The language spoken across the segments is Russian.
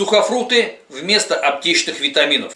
Сухофрукты вместо аптечных витаминов.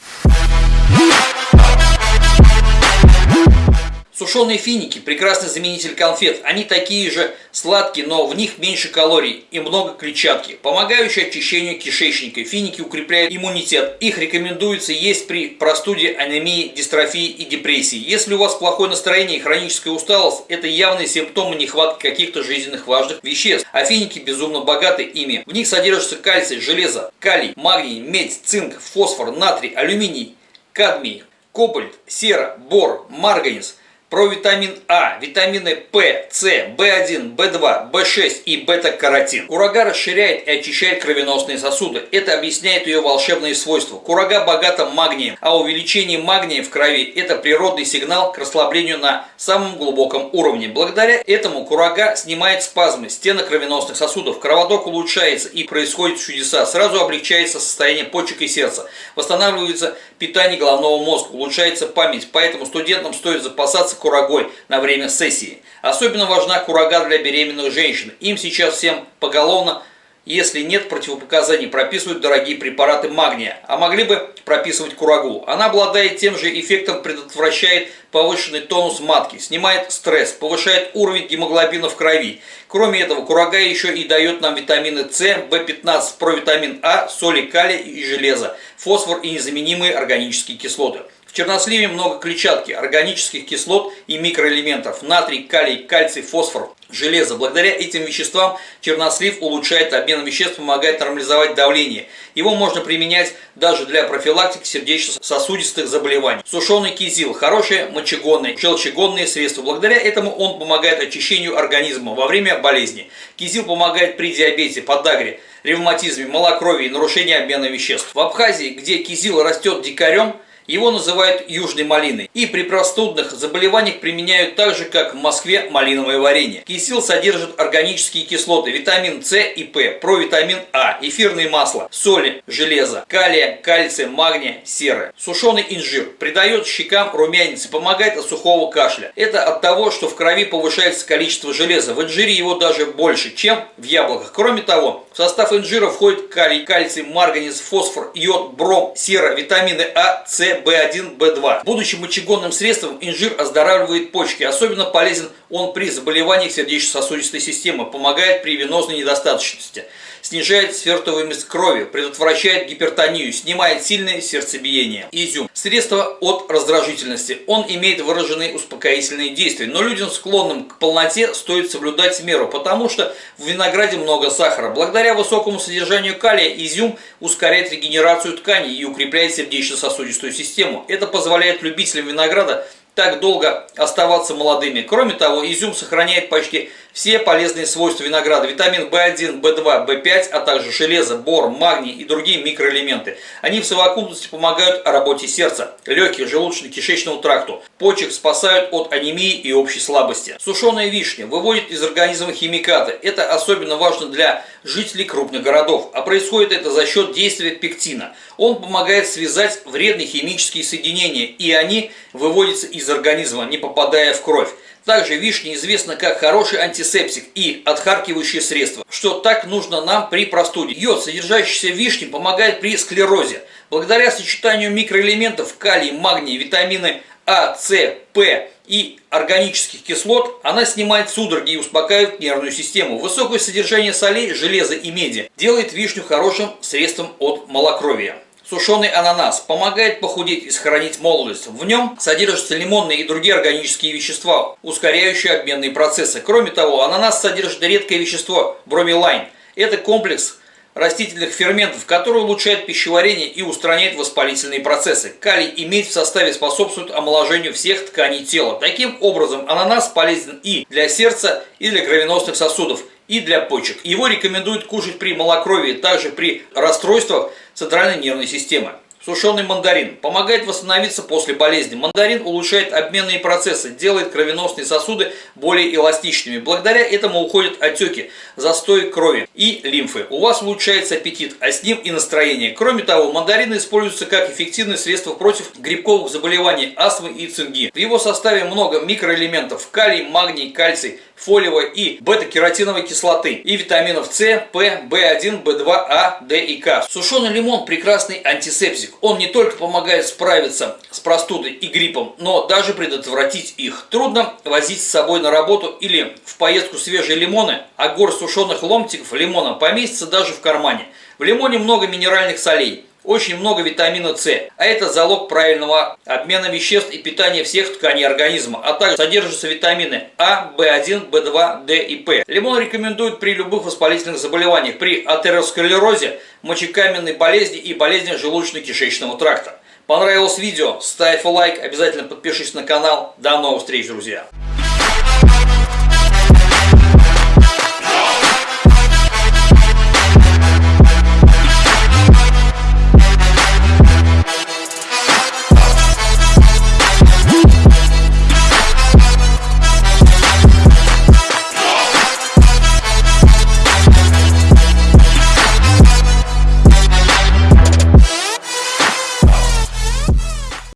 Сушеные финики – прекрасный заменитель конфет. Они такие же сладкие, но в них меньше калорий и много клетчатки, помогающие очищению кишечника. Финики укрепляют иммунитет. Их рекомендуется есть при простуде, анемии, дистрофии и депрессии. Если у вас плохое настроение и хроническая усталость, это явные симптомы нехватки каких-то жизненных важных веществ. А финики безумно богаты ими. В них содержится кальций, железо, калий, магний, медь, цинк, фосфор, натрий, алюминий, кадмий, кобальт, сера, бор, марганец – провитамин А, витамины П, С, В1, В2, В6 и бета-каротин. Курага расширяет и очищает кровеносные сосуды. Это объясняет ее волшебные свойства. Курага богата магнием, а увеличение магния в крови – это природный сигнал к расслаблению на самом глубоком уровне. Благодаря этому курага снимает спазмы стенок кровеносных сосудов, кровоток улучшается и происходят чудеса. Сразу облегчается состояние почек и сердца, восстанавливается питание головного мозга, улучшается память. Поэтому студентам стоит запасаться курагой на время сессии. Особенно важна курага для беременных женщин. Им сейчас всем поголовно если нет противопоказаний, прописывают дорогие препараты магния, а могли бы прописывать курагу. Она обладает тем же эффектом, предотвращает повышенный тонус матки, снимает стресс, повышает уровень гемоглобина в крови. Кроме этого, курага еще и дает нам витамины С, В15, провитамин А, соли калия и железа, фосфор и незаменимые органические кислоты. Черносливе много клетчатки, органических кислот и микроэлементов, натрий, калий, кальций, фосфор, железо. Благодаря этим веществам чернослив улучшает обмен веществ, помогает нормализовать давление. Его можно применять даже для профилактики сердечно-сосудистых заболеваний. Сушеный кизил – хорошее мочегонное, желчегонное средство. Благодаря этому он помогает очищению организма во время болезни. Кизил помогает при диабете, подагре, ревматизме, малокровии, нарушении обмена веществ. В Абхазии, где кизил растет дикарем, его называют южной малиной. И при простудных заболеваниях применяют так же, как в Москве малиновое варенье. Кисил содержит органические кислоты, витамин С и П, провитамин А, эфирные масла, соли, железо, калия, кальция, магния, серы. Сушеный инжир придает щекам румянец и помогает от сухого кашля. Это от того, что в крови повышается количество железа. В инжире его даже больше, чем в яблоках. Кроме того, в состав инжира входит калий, кальций, марганец, фосфор, йод, бром, сера, витамины А, С, B1, B2. Будучи мочегонным средством, инжир оздоравливает почки. Особенно полезен он при заболеваниях сердечно-сосудистой системы, помогает при венозной недостаточности, снижает свертываемость крови, предотвращает гипертонию, снимает сильное сердцебиение. Изюм. Средство от раздражительности. Он имеет выраженные успокоительные действия, но людям, склонным к полноте, стоит соблюдать меру, потому что в винограде много сахара. Благодаря высокому содержанию калия изюм ускоряет регенерацию тканей и укрепляет сердечно-сосудистую систему. Это позволяет любителям винограда так долго оставаться молодыми. Кроме того, изюм сохраняет почти все полезные свойства винограда, витамин В1, В2, В5, а также железо, бор, магний и другие микроэлементы. Они в совокупности помогают работе сердца, легких, желудочно-кишечному тракту, почек спасают от анемии и общей слабости. Сушеная вишня выводит из организма химикаты. Это особенно важно для жителей крупных городов, а происходит это за счет действия пектина. Он помогает связать вредные химические соединения, и они выводятся из организма, не попадая в кровь. Также вишня известна как хороший антисептик и отхаркивающее средство, что так нужно нам при простуде. Йод, содержащийся в вишне, помогает при склерозе. Благодаря сочетанию микроэлементов калий, магний, витамины А, С, П и органических кислот, она снимает судороги и успокаивает нервную систему. Высокое содержание солей, железа и меди делает вишню хорошим средством от малокровия. Сушеный ананас помогает похудеть и сохранить молодость. В нем содержатся лимонные и другие органические вещества, ускоряющие обменные процессы. Кроме того, ананас содержит редкое вещество бромелайн. Это комплекс растительных ферментов, который улучшает пищеварение и устраняет воспалительные процессы. Калий и медь в составе способствуют омоложению всех тканей тела. Таким образом, ананас полезен и для сердца, и для кровеносных сосудов, и для почек. Его рекомендуют кушать при малокровии, также при расстройствах центральной нервной системы. Сушеный мандарин помогает восстановиться после болезни. Мандарин улучшает обменные процессы, делает кровеносные сосуды более эластичными. Благодаря этому уходят отеки, застой крови и лимфы. У вас улучшается аппетит, а с ним и настроение. Кроме того, мандарины используются как эффективное средство против грибковых заболеваний, астмы и цинги. В его составе много микроэлементов – калий, магний, кальций, фолиевой и бета-кератиновой кислоты и витаминов С, П, В1, В2, А, Д и К. Сушеный лимон – прекрасный антисептик. Он не только помогает справиться с простудой и гриппом, но даже предотвратить их. Трудно возить с собой на работу или в поездку свежие лимоны, а горсть сушеных ломтиков лимона поместится даже в кармане. В лимоне много минеральных солей очень много витамина С, а это залог правильного обмена веществ и питания всех тканей организма, а также содержатся витамины А, В1, В2, Д и П. Лимон рекомендуют при любых воспалительных заболеваниях, при атеросклерозе, мочекаменной болезни и болезнях желудочно-кишечного тракта. Понравилось видео? Ставь лайк, обязательно подпишись на канал. До новых встреч, друзья!